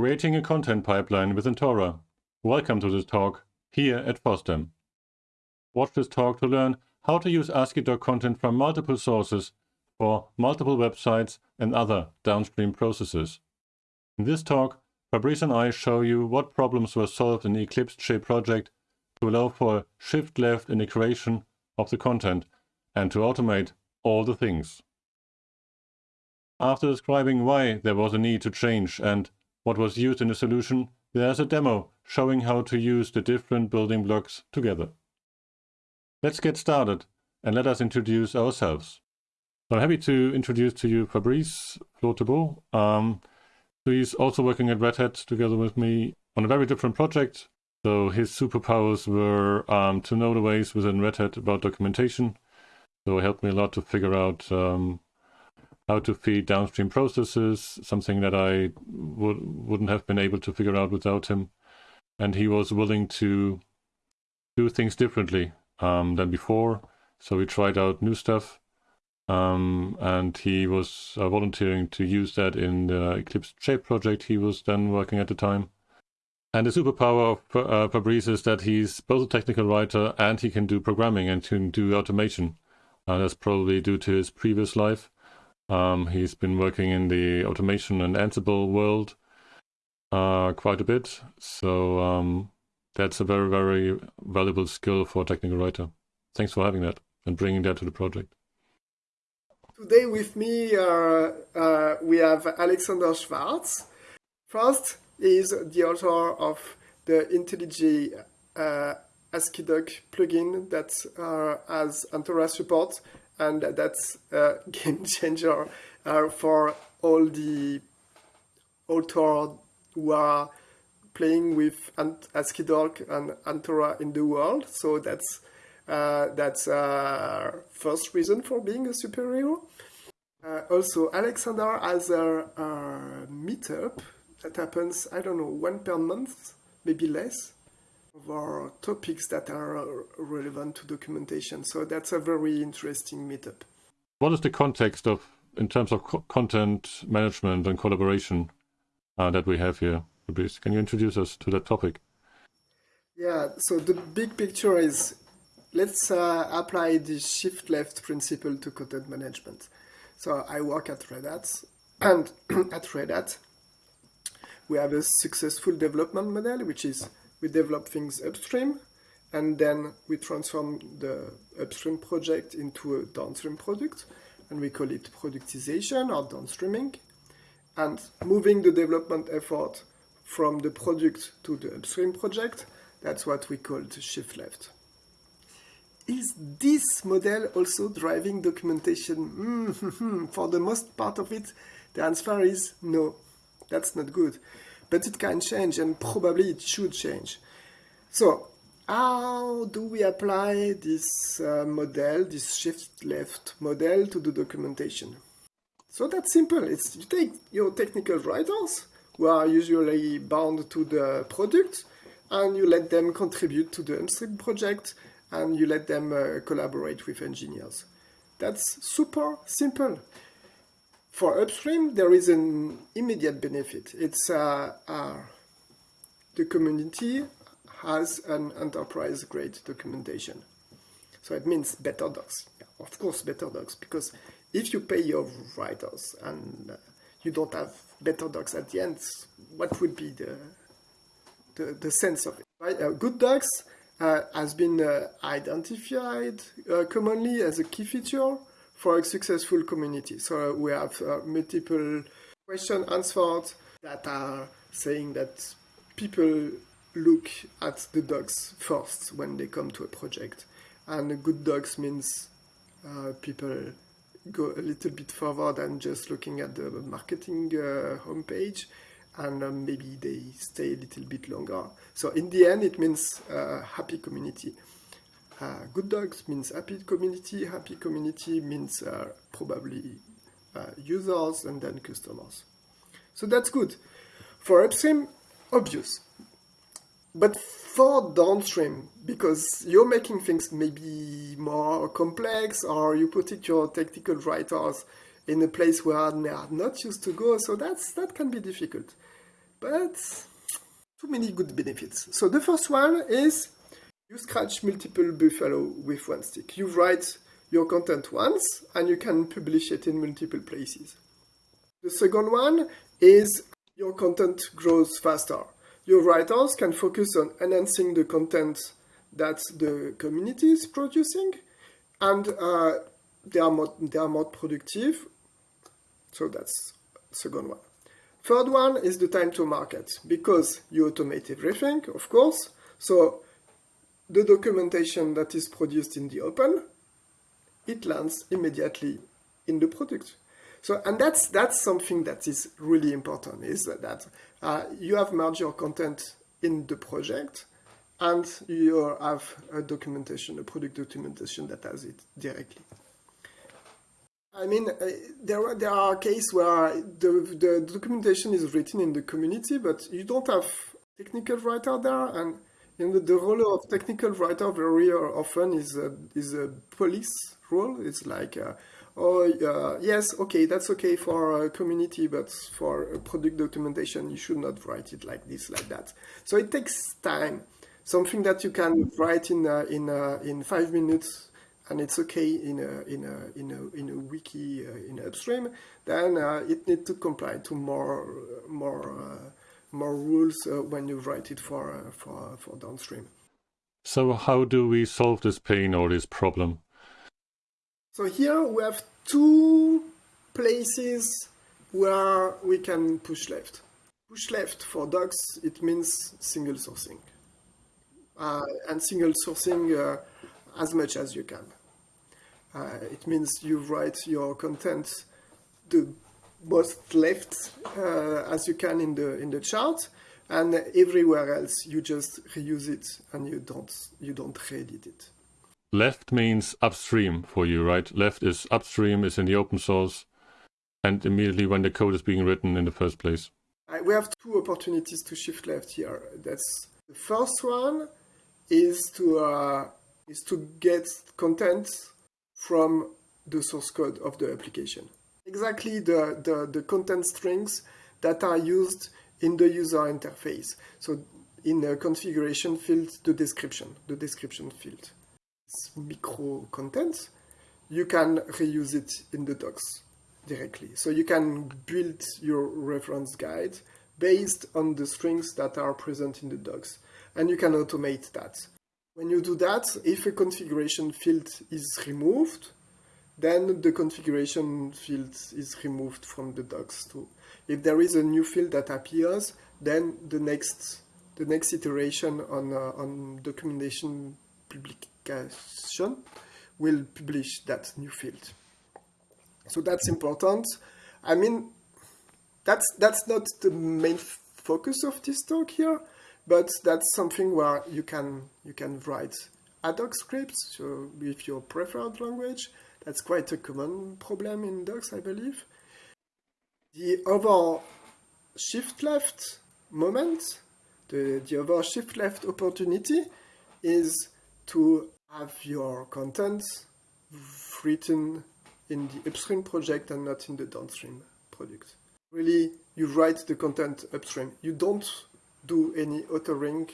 Creating a content pipeline with Antora. Welcome to this talk here at FOSDEM. Watch this talk to learn how to use ASCII content from multiple sources for multiple websites and other downstream processes. In this talk, Fabrice and I show you what problems were solved in the Eclipse Che project to allow for shift left in the creation of the content and to automate all the things. After describing why there was a need to change and what was used in the solution, there's a demo showing how to use the different building blocks together. Let's get started and let us introduce ourselves. I'm happy to introduce to you Fabrice Flore-Thébault. Um, so he's also working at Red Hat together with me on a very different project. So his superpowers were um, to know the ways within Red Hat about documentation. So it helped me a lot to figure out um, how to feed downstream processes, something that I would, wouldn't have been able to figure out without him. And he was willing to do things differently um, than before. So we tried out new stuff. Um, and he was uh, volunteering to use that in the Eclipse Che project he was then working at the time. And the superpower of uh, Fabrice is that he's both a technical writer and he can do programming and can do automation. Uh, that's probably due to his previous life. Um, he's been working in the automation and Ansible world uh, quite a bit. So um, that's a very, very valuable skill for a technical writer. Thanks for having that and bringing that to the project. Today with me, uh, uh, we have Alexander Schwartz. First, is the author of the IntelliJ uh, AsciiDoc plugin that uh, has Antora support, and that's a game changer uh, for all the authors who are playing with AsciiDoc and Antora in the world. So that's uh, that's uh, first reason for being a superhero. Uh, also, Alexander has a, a, meetup that happens, I don't know, one per month, maybe less, our topics that are relevant to documentation. So that's a very interesting meetup. What is the context of, in terms of co content management and collaboration uh, that we have here? Fabrice, can you introduce us to that topic? Yeah, so the big picture is let's uh, apply the shift left principle to content management. So I work at Red Hat, and at Red Hat, we have a successful development model, which is we develop things upstream, and then we transform the upstream project into a downstream product, and we call it productization or downstreaming. And moving the development effort from the product to the upstream project, that's what we call the shift left is this model also driving documentation? For the most part of it, the answer is no, that's not good. But it can change and probably it should change. So how do we apply this uh, model, this shift left model to the documentation? So that's simple. It's you take your technical writers who are usually bound to the product and you let them contribute to the upstream project and you let them uh, collaborate with engineers. That's super simple. For upstream, there is an immediate benefit. It's uh, uh, the community has an enterprise-grade documentation. So it means better docs. Yeah, of course, better docs, because if you pay your writers and uh, you don't have better docs at the end, what would be the the, the sense of it? Right? Uh, good docs uh, has been uh, identified commonly as a key feature for a successful community. So we have uh, multiple questions answered that are saying that people look at the docs first when they come to a project. And good docs means uh, people go a little bit further than just looking at the marketing uh, homepage and um, maybe they stay a little bit longer. So in the end, it means uh, happy community. Uh, good dogs means happy community. Happy community means uh, probably uh, users and then customers. So that's good. For upstream, obvious. But for downstream, because you're making things maybe more complex or you put it your technical writers in a place where they are not used to go, so that's that can be difficult. but too many good benefits. So the first one is you scratch multiple buffalo with one stick. You write your content once and you can publish it in multiple places. The second one is your content grows faster. Your writers can focus on enhancing the content that the community is producing and uh, they, are more, they are more productive. So that's second one. Third one is the time to market because you automate everything, of course. So the documentation that is produced in the open, it lands immediately in the product. So, and that's that's something that is really important is that uh, you have merged your content in the project, and you have a documentation, a product documentation that has it directly. I mean, uh, there are, there are cases where the, the documentation is written in the community, but you don't have technical writer there, and you know, the role of technical writer very often is a, is a police role. It's like, uh, oh, uh, yes, okay, that's okay for a community, but for product documentation, you should not write it like this, like that. So it takes time. Something that you can write in uh, in uh, in five minutes and it's okay in a in a in a in a wiki uh, in upstream, then uh, it needs to comply to more more uh, more rules uh, when you write it for uh, for for downstream. So how do we solve this pain or this problem? So here we have two places where we can push left. Push left for docs, it means single sourcing. Uh, and single sourcing as much as you can. Uh, it means you write your content the most left uh, as you can in the in the chart, and everywhere else you just reuse it and you don't you don't reedit it. Left means upstream for you, right? Left is upstream, is in the open source, and immediately when the code is being written in the first place. we have two opportunities to shift left here. That's the first one is to uh, is to get content from the source code of the application. Exactly the, the, the content strings that are used in the user interface. So in the configuration field, the description, the description field. It's micro content. You can reuse it in the docs directly. So you can build your reference guide based on the strings that are present in the docs. And you can automate that. When you do that, if a configuration field is removed, then the configuration field is removed from the docs too. If there is a new field that appears, then the next the next iteration on uh, on documentation publication will publish that new field. So that's important. I mean, that's that's not the main focus of this talk here, but that's something where you can you can write ad hoc scripts so with your preferred language. That's quite a common problem in docs, I believe. The other shift left moment, the, the other shift left opportunity is to have your content written in the upstream project and not in the downstream product. Really, you write the content upstream. You don't do any authoring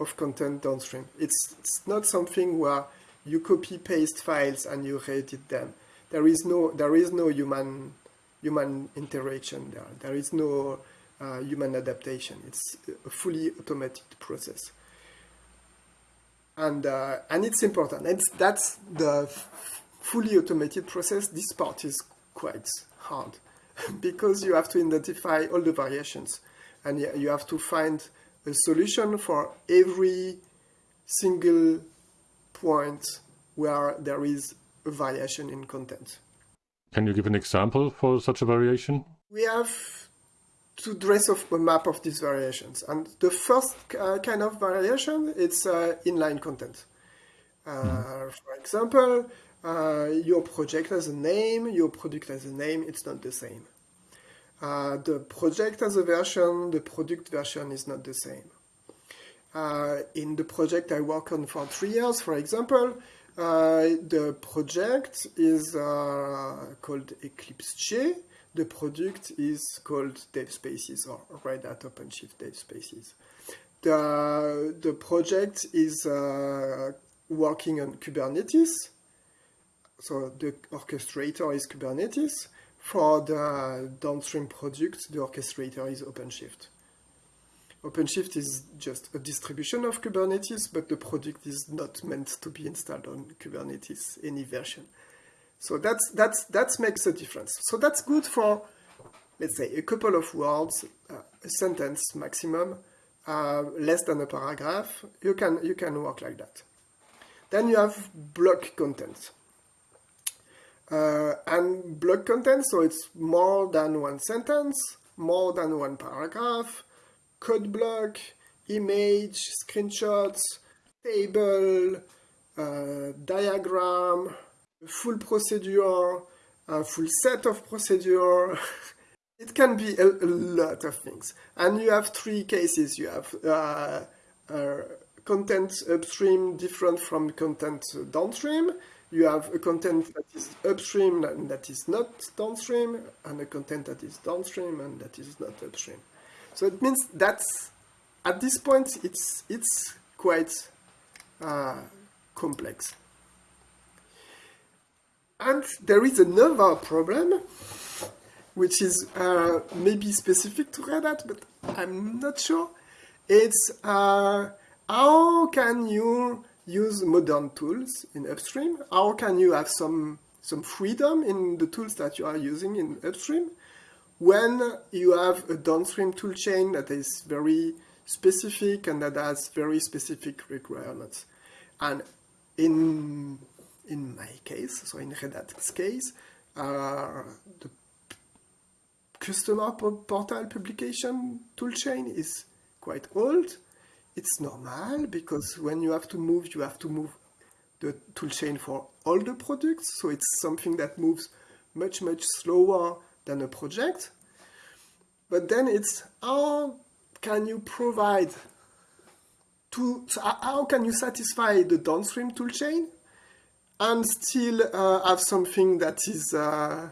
of content downstream. It's, it's not something where you copy paste files and you edit them. There is no there is no human human interaction there. There is no uh, human adaptation. It's a fully automated process. And uh, and it's important. It's, that's the fully automated process. This part is quite hard because you have to identify all the variations and you have to find a solution for every single point where there is a variation in content. Can you give an example for such a variation? We have to dress up a map of these variations. And the first uh, kind of variation, it's uh, inline content. Uh, mm. For example, uh, your project has a name, your product has a name, it's not the same. Uh, the project has a version, the product version is not the same. Uh, in the project I work on for three years, for example, uh, the project is uh, called Eclipse Che. the product is called dev spaces or Red Hat OpenShift dev spaces. The, the project is working on Kubernetes. So the orchestrator is Kubernetes. For the downstream product, the orchestrator is OpenShift. OpenShift is just a distribution of Kubernetes, but the product is not meant to be installed on Kubernetes, any version. So that's, that's, that makes a difference. So that's good for, let's say, a couple of words, uh, a sentence maximum, uh, less than a paragraph. You can, you can work like that. Then you have block content. Uh, and block content, so it's more than one sentence, more than one paragraph, code block, image, screenshots, table, uh, diagram, full procedure, a full set of procedure. it can be a, a, lot of things. And you have three cases. You have uh, uh, content upstream different from content downstream. You have a content that is upstream and that is not downstream, and a content that is downstream and that is not upstream. So it means that at this point it's it's quite uh, complex. And there is another problem, which is uh, maybe specific to Red Hat, but I'm not sure. It's uh, how can you use modern tools in upstream? How can you have some, some freedom in the tools that you are using in upstream when you have a downstream toolchain that is very specific and that has very specific requirements? And in in my case, so in Red Hat's case, uh, the customer portal publication toolchain is quite old. It's normal because when you have to move, you have to move the toolchain for all the products. So it's something that moves much, much slower than a project. But then it's how can you provide to, how can you satisfy the downstream toolchain and still uh, have something that is uh,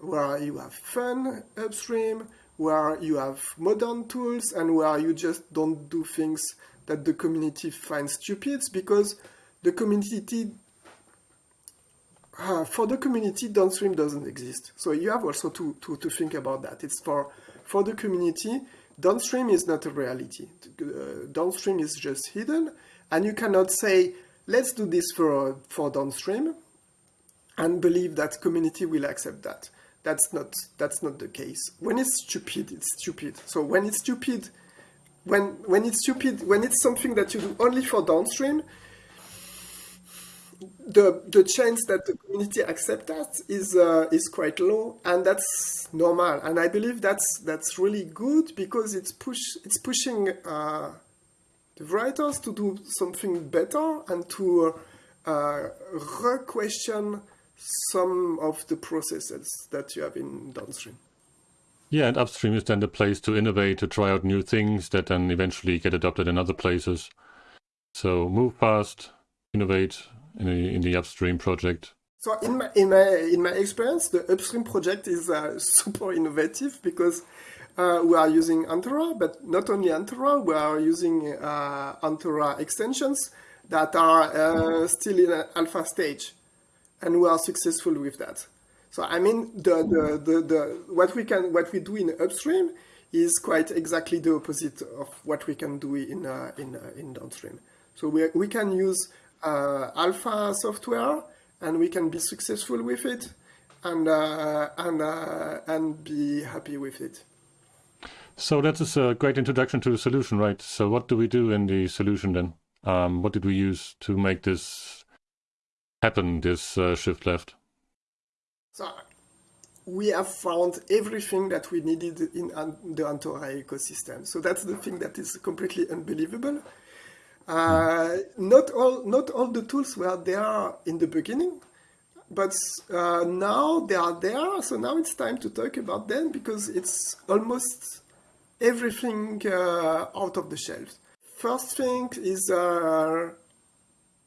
where you have fun upstream, where you have modern tools, and where you just don't do things that the community finds stupid because the community uh, for the community downstream doesn't exist so you have also to, to, to think about that it's for for the community downstream is not a reality uh, downstream is just hidden and you cannot say let's do this for, for downstream and believe that community will accept that. That's not, that's not the case. When it's stupid, it's stupid. So when it's stupid, when, when it's stupid, when it's something that you do only for downstream, the, the chance that the community accept that is, uh, is quite low and that's normal. And I believe that's, that's really good because it's, push, it's pushing uh, the writers to do something better and to uh, re-question some of the processes that you have in downstream. Yeah, and upstream is then the place to innovate, to try out new things that then eventually get adopted in other places. So move fast, innovate in the, in the upstream project. So in my in my in my experience, the upstream project is uh, super innovative because uh, we are using Antora, but not only Antora, we are using uh, extensions that are uh, still in alpha stage, and we are successful with that. So I mean, the, the, the, the, what we can what we do in upstream is quite exactly the opposite of what we can do in uh, in uh, in downstream. So we we can use uh, alpha software, and we can be successful with it, and and and be happy with it. So that is a great introduction to the solution, right? So what do we do in the solution then? Um, what did we use to make this happen, this uh, shift left? So we have found everything that we needed in the Antora ecosystem. So that's the thing that is completely unbelievable. Uh, not all not all the tools were there in the beginning, but uh, now they are there. So now it's time to talk about them because it's almost everything uh, out of the shelf. First thing is uh,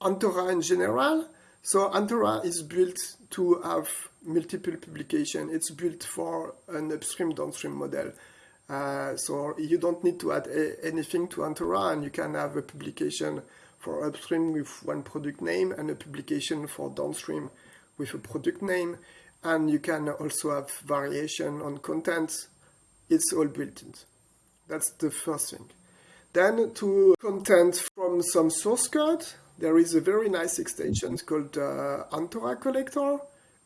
Antora in general. So Antora is built to have multiple publication. It's built for an upstream downstream model. Uh, so you don't need to add anything to Antora and you can have a publication for upstream with one product name and a publication for downstream with a product name. And you can also have variation on content. It's all built in. That's the first thing. Then to content from some source code, there is a very nice extension called uh, Antora Collector.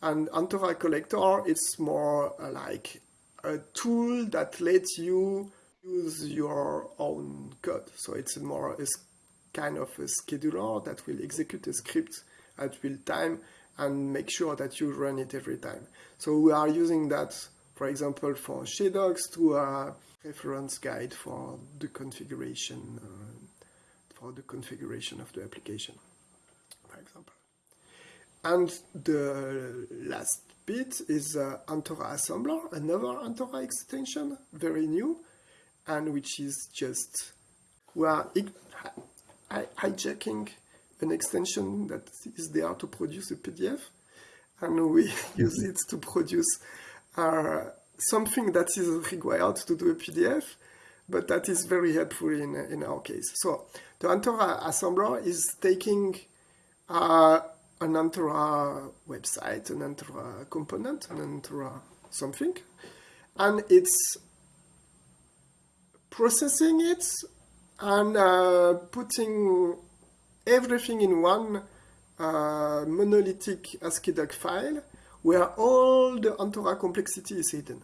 And Antora Collector is more like a tool that lets you use your own code. So it's more a kind of a scheduler that will execute a script at real time and make sure that you run it every time. So we are using that, for example, for JDocs to a reference guide for the configuration, uh, for the configuration of the application, for example. And the last bit is uh, Antora Assembler, another Antora extension, very new, and which is just, we are hijacking an extension that is there to produce a PDF, and we use it to produce uh, something that is required to do a PDF, but that is very helpful in, in our case. So the Antora assembler is taking uh, an Antora website, an Antora component, an Antora something, and it's processing it and uh, putting everything in one uh, monolithic ASCII file where all the Antora complexity is hidden.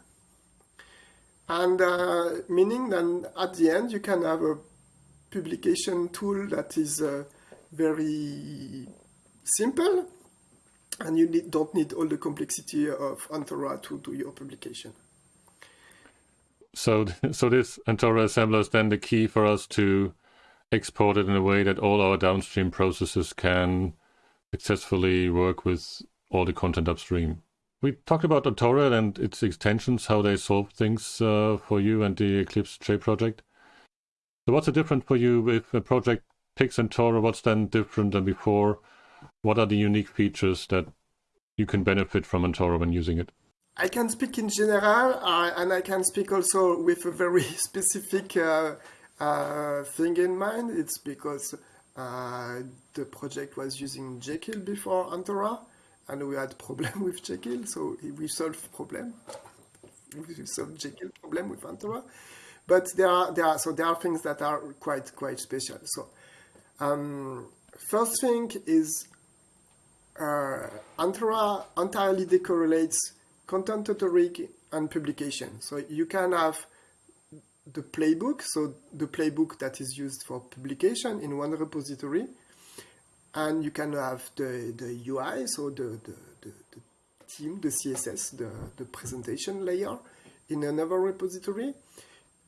And uh, meaning that at the end you can have a publication tool that is uh, very simple and you need, don't need all the complexity of Antora to do your publication. So, so this Antora assembler is then the key for us to export it in a way that all our downstream processes can successfully work with all the content upstream. We talked about Antora and its extensions, how they solve things uh, for you and the Eclipse Che project. So what's the difference for you if a project picks Antora? What's then different than before? What are the unique features that you can benefit from Antora when using it? I can speak in general, uh, and I can speak also with a very specific uh, uh, thing in mind. It's because uh, the project was using Jekyll before Antora, and we had problem with Jekyll, so we solved problem. We solved Jekyll problem with Antora, but there are there are so there are things that are quite quite special. So um, first thing is uh, Antora entirely decorrelates content authoring and publication. So you can have the playbook, so the playbook that is used for publication in one repository, and you can have the, the UI, so the, the, the, the theme, the CSS, the, the presentation layer in another repository.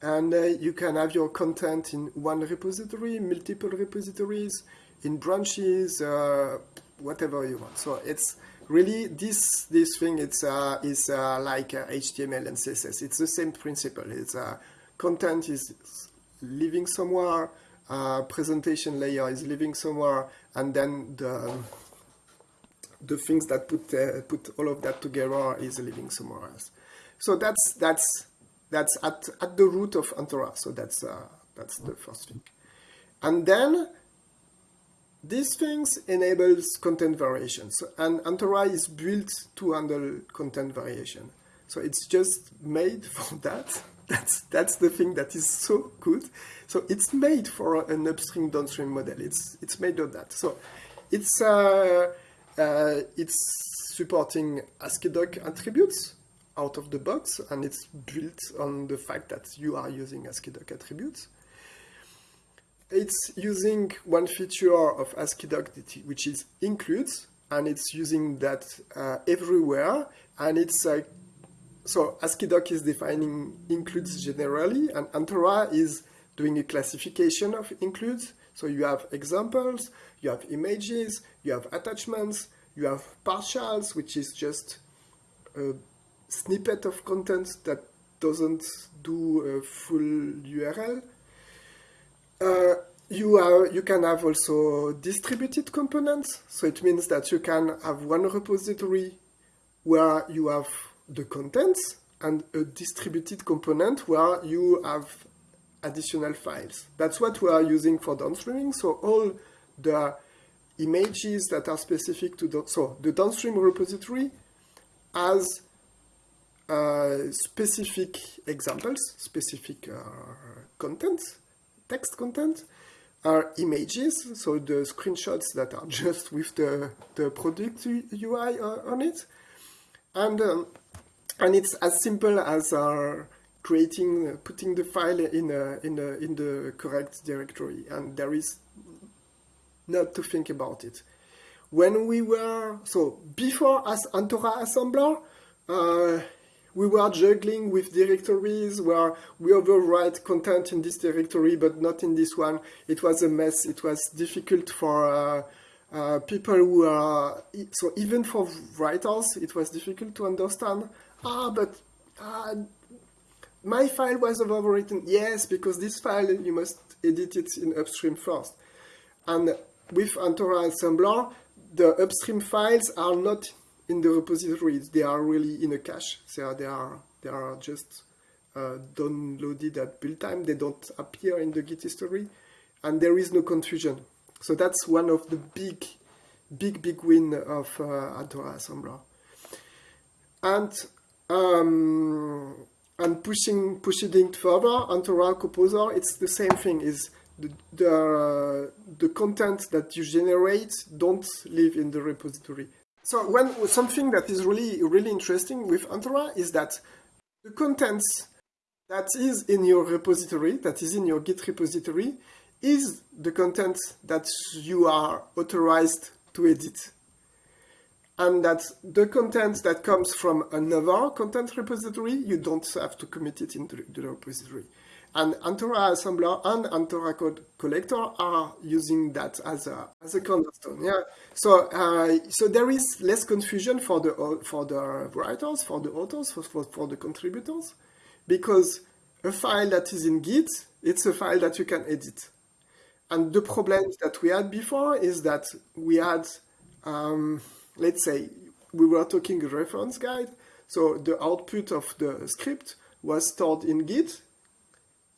And uh, you can have your content in one repository, multiple repositories, in branches, uh, whatever you want. So it's really this this thing. It's uh, is uh, like HTML uh, and CSS. It's the same principle. It's uh, content is living somewhere, uh, presentation layer is living somewhere, and then the the things that put uh, put all of that together is living somewhere else. So that's that's that's at at the root of Antora. So that's uh, that's the first thing, and then these things enables content variation. So, and Antora is built to handle content variation. So it's just made for that. That's, that's the thing that is so good. So it's made for an upstream downstream model. It's, it's made of that. So it's, uh, uh, it's supporting AsciiDoc attributes out of the box, and it's built on the fact that you are using AsciiDoc attributes. It's using one feature of AsciiDoc, which is includes, and it's using that uh, everywhere. And it's like, so AsciiDoc is defining includes generally, and Antora is doing a classification of includes. So you have examples, you have images, you have attachments, you have partials, which is just a snippet of content that doesn't do a full URL. Uh, you, are, you can have also distributed components. So it means that you can have one repository where you have the contents and a distributed component where you have additional files. That's what we are using for downstreaming. So all the images that are specific to the, so the downstream repository has uh, specific examples, specific uh, content, text content, are images, so the screenshots that are just with the, the product UI uh, on it. And, um, and it's as simple as uh, creating, putting the file in, a, in, a, in the correct directory. And there is not to think about it. When we were, so before as Antora assembler, uh, we were juggling with directories where we overwrite content in this directory but not in this one. It was a mess. It was difficult for uh, uh, people who are, so even for writers, it was difficult to understand. Ah, but uh, my file was overwritten. Yes, because this file, you must edit it in upstream first. And with Antora Assembler, the upstream files are not in the repositories. They are really in a cache. So they are they are just uh, downloaded at build time. They don't appear in the Git history, and there is no confusion. So that's one of the big, big, big win of uh, Antora Assembler. And um, and pushing pushing it further, Antora Composer, it's the same thing. Is the the, uh, the content that you generate don't live in the repository. So when something that is really really interesting with Antora is that the contents that is in your repository, that is in your Git repository, is the content that you are authorized to edit. And that the content that comes from another content repository, you don't have to commit it into the repository. And Antora assembler and Antora code collector are using that as a as a cornerstone. Yeah. So uh, so there is less confusion for the for the writers, for the authors, for, for, for the contributors, because a file that is in Git, it's a file that you can edit. And the problem that we had before is that we had, um, let's say, we were talking a reference guide. So the output of the script was stored in Git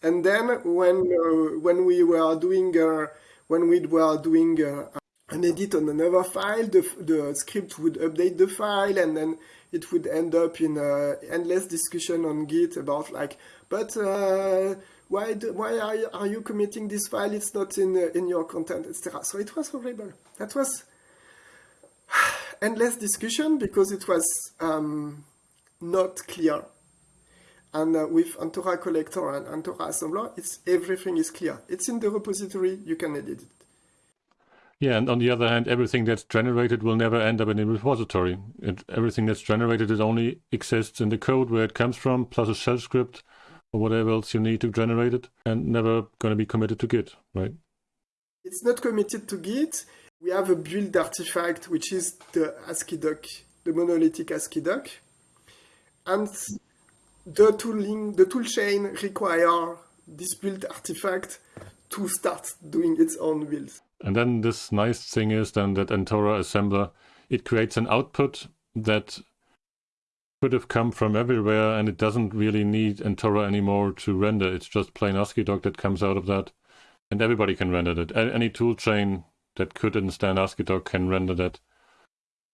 and then when uh, when we were doing uh, when we were doing uh, an edit on another file, the, the script would update the file, and then it would end up in a endless discussion on Git about like, but uh, why do, why are you, are you committing this file? It's not in uh, in your content, etc. So it was horrible. That was endless discussion because it was um, not clear and uh, with Antora collector and Antora assembler, it's everything is clear. It's in the repository, you can edit it. Yeah, and on the other hand, everything that's generated will never end up in the repository. It, everything that's generated, it only exists in the code where it comes from, plus a shell script or whatever else you need to generate it, and never going to be committed to Git, right? It's not committed to Git. We have a build artifact, which is the AsciiDoc, the monolithic AsciiDoc. And the tooling, the toolchain require this build artifact to start doing its own builds. And then this nice thing is then that Antora assembler, it creates an output that could have come from everywhere and it doesn't really need Antora anymore to render. It's just plain AsciiDoc that comes out of that and everybody can render that. Any toolchain that could understand AsciiDoc can render that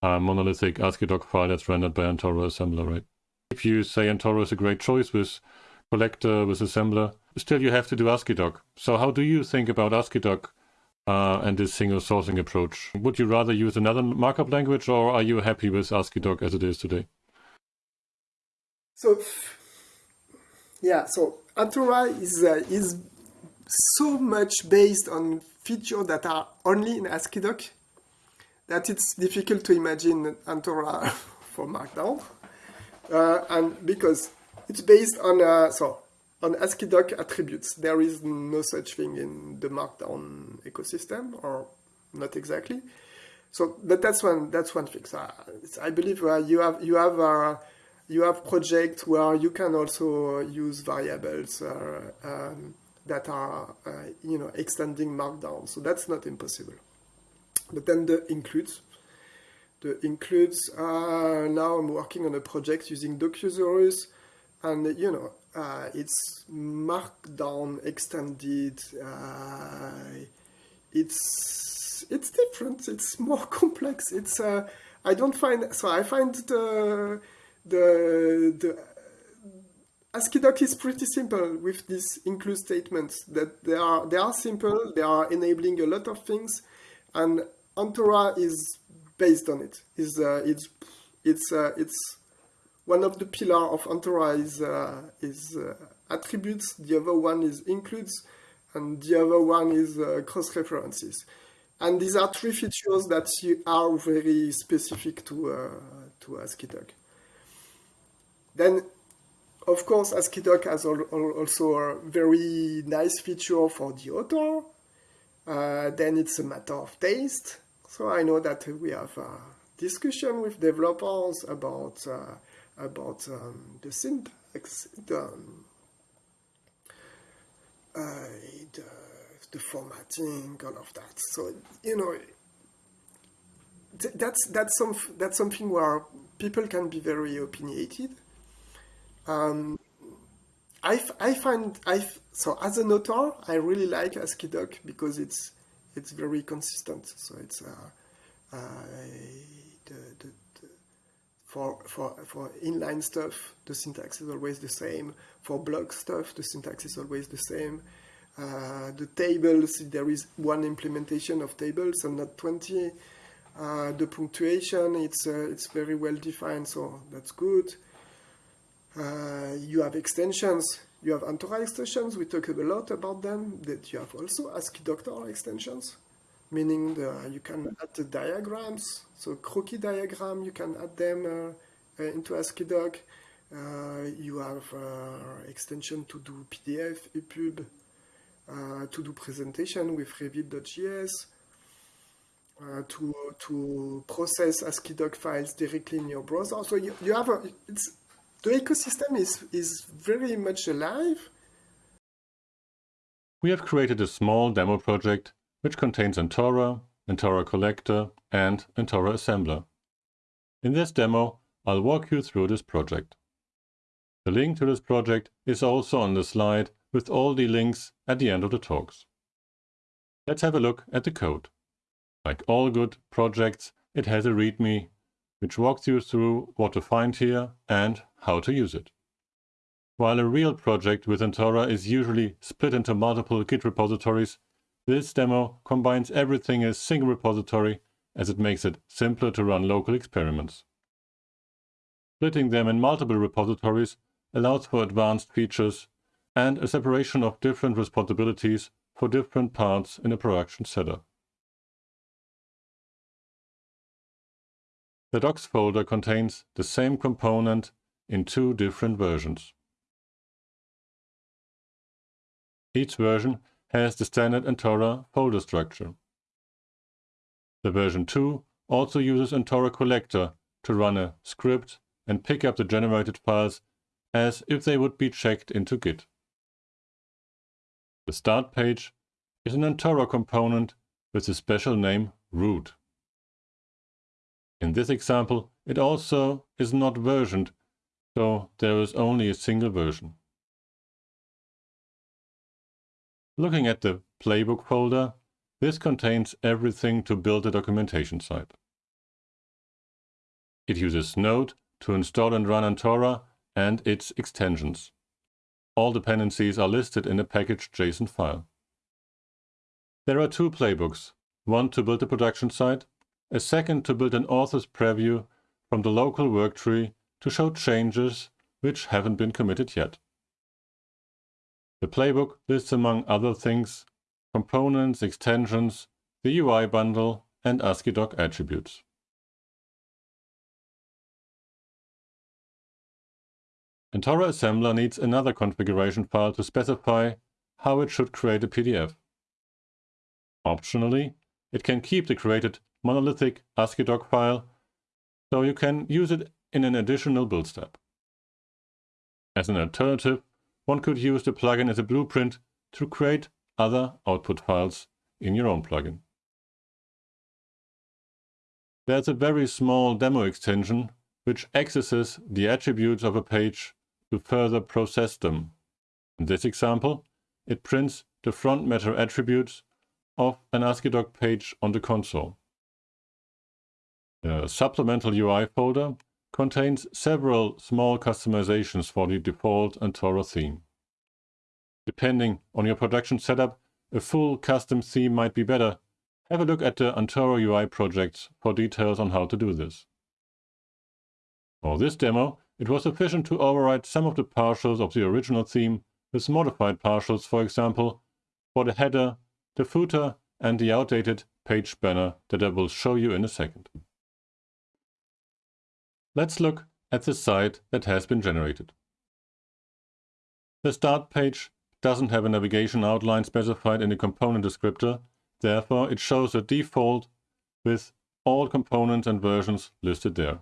uh, monolithic AsciiDoc file that's rendered by Antora assembler, right? If you say Antora is a great choice with collector, with assembler, still you have to do AsciiDoc. So how do you think about AsciiDoc uh, and this single sourcing approach? Would you rather use another markup language or are you happy with AsciiDoc as it is today? So, yeah, so Antora is, uh, is so much based on features that are only in AsciiDoc that it's difficult to imagine Antora for Markdown uh, and because it's based on uh, so on AsciiDoc attributes. There is no such thing in the Markdown ecosystem, or not exactly. So, but that's one that's one thing. So I believe uh, you have you have uh, you have projects where you can also use variables uh, um, that are uh, you know extending Markdown. So that's not impossible. But then the includes the includes. Uh, now I'm working on a project using Docusaurus, and you know uh, it's Markdown extended. Uh, it's it's different. It's more complex. It's uh, I don't find so I find the the the AsciiDoc is pretty simple with these include statements that they are they are simple. They are enabling a lot of things, and Antora is based on it. Uh, it's it's uh, it's one of the pillar of Antora is uh, is uh, attributes. The other one is includes, and the other one is uh, cross references. And these are three features that are very specific to uh, to AsciiDoc. Then, of course, AsciiDoc has also a very nice feature for the author. then it's a matter of taste. So I know that we have a discussion with developers about uh, about um, the syntax, the, um, uh, the, the formatting, all of that. So you know, that's that's some that's something where people can be very opinionated. Um, I, I find I so as an author I really like AsciiDoc because it's it's very consistent. So it's uh, uh, the, the, the, for for for inline stuff the syntax is always the same. For block stuff the syntax is always the same. Uh, the tables there is one implementation of tables and not twenty. Uh, the punctuation it's uh, it's very well defined, so that's good. Uh, you have extensions you have Antora extensions, we talked a lot about them, that you have also Asciidoctor extensions, meaning the, you can add the diagrams, so Kroki diagram, you can add them uh, uh, into AsciiDoc. Uh, you have uh, extension to do PDF, EPUB, uh, to do presentation with Reveal.js, uh, to, to process AsciiDoc files directly in your browser. So you, you have a, it's the ecosystem is, is very much alive. We have created a small demo project which contains Antora, Antora Collector, and Antora Assembler. In this demo, I'll walk you through this project. The link to this project is also on the slide with all the links at the end of the talks. Let's have a look at the code. Like all good projects, it has a README which walks you through what to find here and how to use it. While a real project with Antora is usually split into multiple Git repositories, this demo combines everything in a single repository as it makes it simpler to run local experiments. Splitting them in multiple repositories allows for advanced features and a separation of different responsibilities for different parts in a production setup. The docs folder contains the same component in two different versions. Each version has the standard Antora folder structure. The version 2 also uses Antora Collector to run a script and pick up the generated files as if they would be checked into Git. The start page is an Antora component with the special name root. In this example, it also is not versioned, so there is only a single version. Looking at the playbook folder, this contains everything to build a documentation site. It uses Node to install and run Antora and its extensions. All dependencies are listed in a packaged JSON file. There are two playbooks, one to build a production site a second to build an author's preview from the local work tree to show changes which haven't been committed yet. The playbook lists among other things components, extensions, the UI bundle and AsciiDoc attributes. Antora Assembler needs another configuration file to specify how it should create a PDF. Optionally, it can keep the created monolithic AsciiDoc file, so you can use it in an additional build step. As an alternative, one could use the plugin as a blueprint to create other output files in your own plugin. there's a very small demo extension which accesses the attributes of a page to further process them. In this example, it prints the front matter attributes of an AsciiDoc page on the console. The supplemental UI folder contains several small customizations for the default Antora theme. Depending on your production setup, a full custom theme might be better. Have a look at the Antora UI projects for details on how to do this. For this demo, it was sufficient to override some of the partials of the original theme with modified partials, for example, for the header, the footer and the outdated page banner that I will show you in a second. Let's look at the site that has been generated. The start page doesn't have a navigation outline specified in the component descriptor, therefore it shows a default with all components and versions listed there.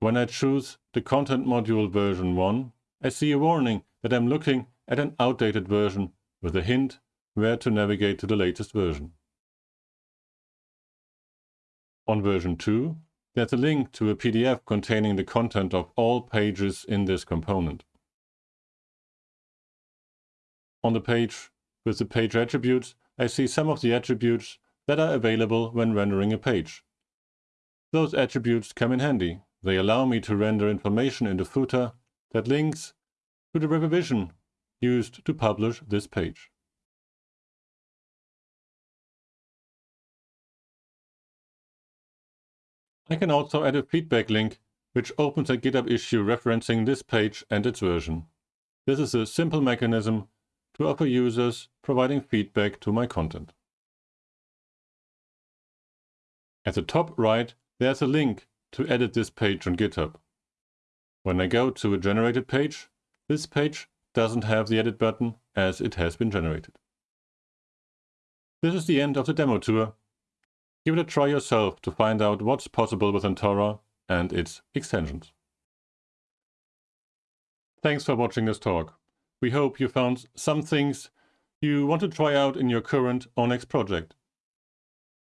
When I choose the content module version 1, I see a warning that I'm looking at an outdated version with a hint where to navigate to the latest version. On version 2, there's a link to a PDF containing the content of all pages in this component. On the page with the page attributes, I see some of the attributes that are available when rendering a page. Those attributes come in handy. They allow me to render information in the footer that links to the revision used to publish this page. I can also add a feedback link which opens a GitHub issue referencing this page and its version. This is a simple mechanism to offer users providing feedback to my content. At the top right, there's a link to edit this page on GitHub. When I go to a generated page, this page doesn't have the edit button as it has been generated. This is the end of the demo tour. Give it a try yourself to find out what's possible with Antora and its extensions. Thanks for watching this talk. We hope you found some things you want to try out in your current Onyx project.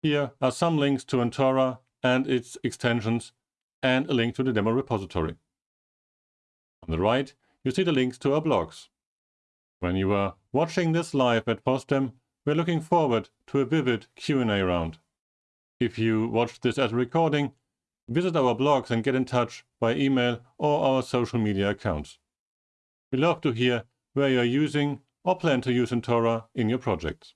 Here are some links to Antora and its extensions and a link to the demo repository. On the right, you see the links to our blogs. When you are watching this live at FOSDEM, we're looking forward to a vivid Q&A round. If you watched this as a recording, visit our blogs and get in touch by email or our social media accounts. We love to hear where you're using or plan to use Antora in your projects.